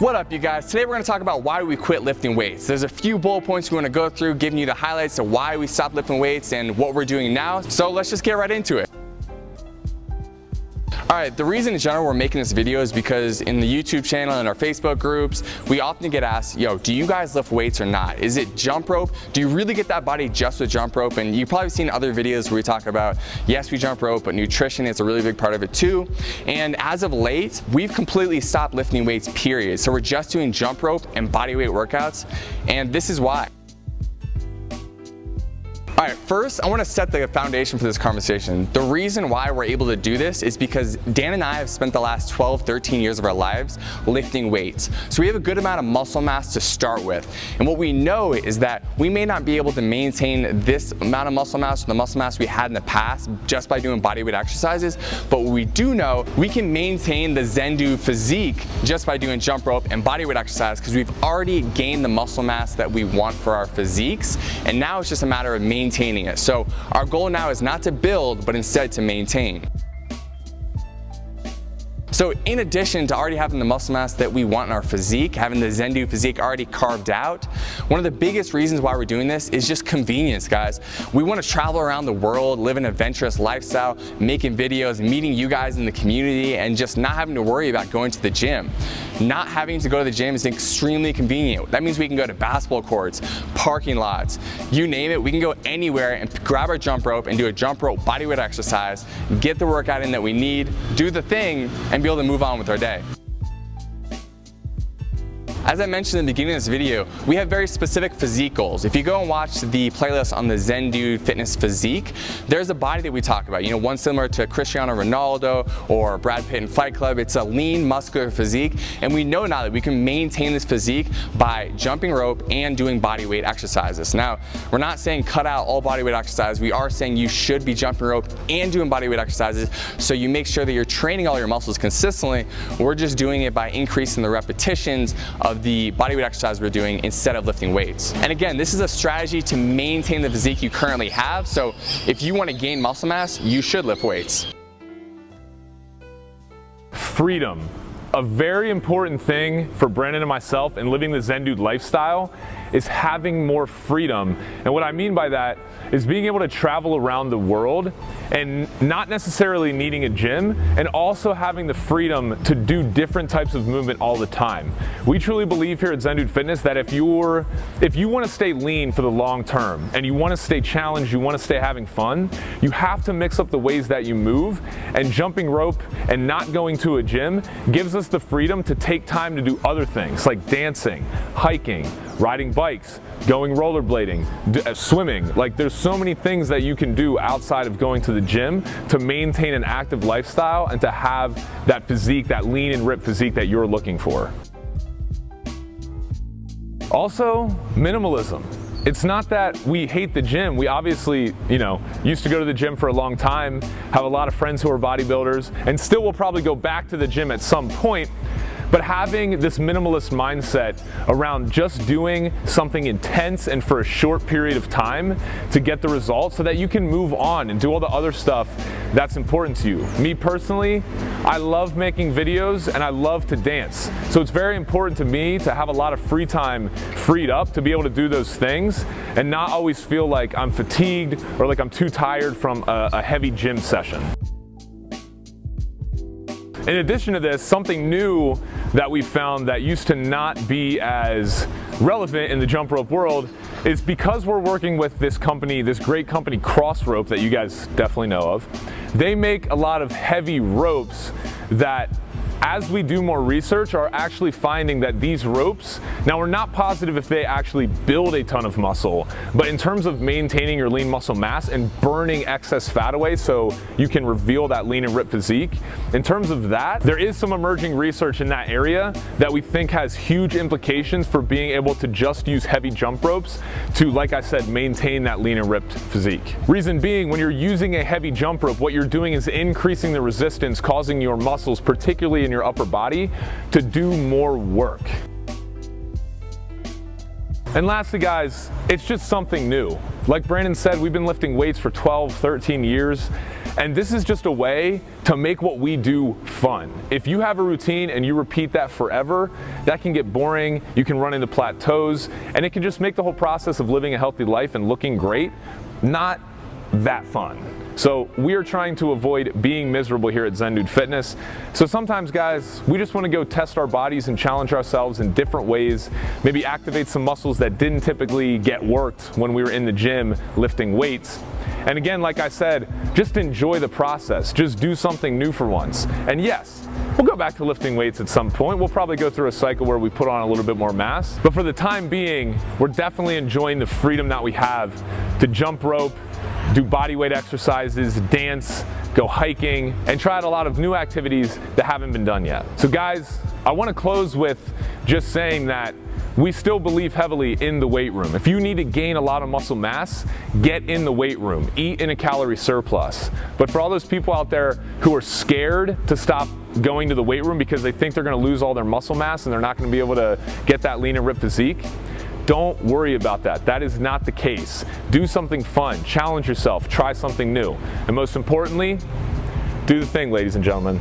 What up you guys? Today we're going to talk about why we quit lifting weights. There's a few bullet points we want to go through giving you the highlights of why we stopped lifting weights and what we're doing now. So let's just get right into it. Alright, the reason in general we're making this video is because in the YouTube channel and our Facebook groups, we often get asked, yo, do you guys lift weights or not? Is it jump rope? Do you really get that body just with jump rope? And you've probably seen other videos where we talk about, yes, we jump rope, but nutrition is a really big part of it too. And as of late, we've completely stopped lifting weights, period. So we're just doing jump rope and body weight workouts. And this is why. All right, first I wanna set the foundation for this conversation. The reason why we're able to do this is because Dan and I have spent the last 12, 13 years of our lives lifting weights. So we have a good amount of muscle mass to start with. And what we know is that we may not be able to maintain this amount of muscle mass or the muscle mass we had in the past just by doing bodyweight exercises, but we do know, we can maintain the Zen Dude physique just by doing jump rope and bodyweight exercise because we've already gained the muscle mass that we want for our physiques. And now it's just a matter of maintaining maintaining it. So our goal now is not to build, but instead to maintain. So in addition to already having the muscle mass that we want in our physique, having the Zen Dude physique already carved out, one of the biggest reasons why we're doing this is just convenience, guys. We want to travel around the world, live an adventurous lifestyle, making videos, meeting you guys in the community, and just not having to worry about going to the gym. Not having to go to the gym is extremely convenient. That means we can go to basketball courts, parking lots, you name it, we can go anywhere and grab our jump rope and do a jump rope bodyweight exercise, get the workout in that we need, do the thing, and be able to move on with our day. As I mentioned in the beginning of this video, we have very specific physique goals. If you go and watch the playlist on the Zen Dude Fitness Physique, there's a body that we talk about. You know, one similar to Cristiano Ronaldo or Brad Pitt in Fight Club. It's a lean, muscular physique, and we know now that we can maintain this physique by jumping rope and doing body weight exercises. Now, we're not saying cut out all body weight exercise. We are saying you should be jumping rope and doing body weight exercises so you make sure that you're training all your muscles consistently. We're just doing it by increasing the repetitions of of the bodyweight exercise we're doing instead of lifting weights. And again, this is a strategy to maintain the physique you currently have. So if you want to gain muscle mass, you should lift weights. Freedom. A very important thing for Brandon and myself in living the Zen Dude lifestyle is having more freedom. And what I mean by that is being able to travel around the world and not necessarily needing a gym and also having the freedom to do different types of movement all the time. We truly believe here at Zen Dude Fitness that if you're if you want to stay lean for the long term and you want to stay challenged, you want to stay having fun, you have to mix up the ways that you move and jumping rope and not going to a gym gives us the freedom to take time to do other things like dancing, hiking, riding bikes, going rollerblading, uh, swimming. Like there's so many things that you can do outside of going to the gym to maintain an active lifestyle and to have that physique, that lean and ripped physique that you're looking for. Also, minimalism. It's not that we hate the gym. We obviously, you know, used to go to the gym for a long time, have a lot of friends who are bodybuilders, and still will probably go back to the gym at some point, but having this minimalist mindset around just doing something intense and for a short period of time to get the results so that you can move on and do all the other stuff that's important to you. Me personally, I love making videos and I love to dance. So it's very important to me to have a lot of free time freed up to be able to do those things and not always feel like I'm fatigued or like I'm too tired from a, a heavy gym session. In addition to this, something new that we found that used to not be as relevant in the jump rope world is because we're working with this company, this great company Crossrope that you guys definitely know of, they make a lot of heavy ropes that as we do more research, are actually finding that these ropes, now we're not positive if they actually build a ton of muscle, but in terms of maintaining your lean muscle mass and burning excess fat away so you can reveal that lean and ripped physique, in terms of that, there is some emerging research in that area that we think has huge implications for being able to just use heavy jump ropes to, like I said, maintain that lean and ripped physique. Reason being, when you're using a heavy jump rope, what you're doing is increasing the resistance, causing your muscles, particularly in your upper body to do more work. And lastly guys, it's just something new. Like Brandon said, we've been lifting weights for 12, 13 years, And this is just a way to make what we do fun. If you have a routine and you repeat that forever, that can get boring, you can run into plateaus, and it can just make the whole process of living a healthy life and looking great not that fun. So we are trying to avoid being miserable here at Zen Dude Fitness. So sometimes guys, we just want to go test our bodies and challenge ourselves in different ways, maybe activate some muscles that didn't typically get worked when we were in the gym lifting weights. And again, like I said, just enjoy the process. Just do something new for once. And yes, We'll go back to lifting weights at some point. We'll probably go through a cycle where we put on a little bit more mass. But for the time being, we're definitely enjoying the freedom that we have to jump rope, do body weight exercises, dance, go hiking, and try out a lot of new activities that haven't been done yet. So guys, I wanna close with just saying that we still believe heavily in the weight room. If you need to gain a lot of muscle mass, get in the weight room, eat in a calorie surplus. But for all those people out there who are scared to stop going to the weight room because they think they're gonna lose all their muscle mass and they're not gonna be able to get that lean and ripped physique, don't worry about that. That is not the case. Do something fun, challenge yourself, try something new. And most importantly, do the thing, ladies and gentlemen.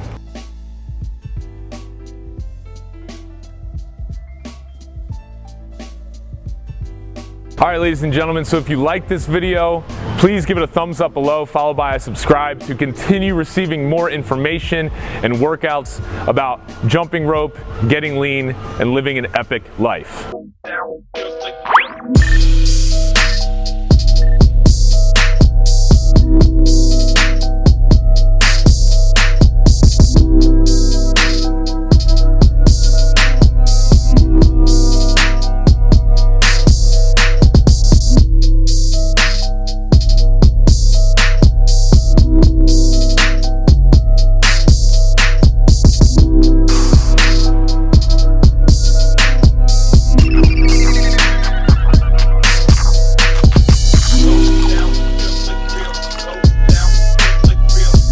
All right, ladies and gentlemen, so if you like this video, please give it a thumbs up below, followed by a subscribe to continue receiving more information and workouts about jumping rope, getting lean, and living an epic life.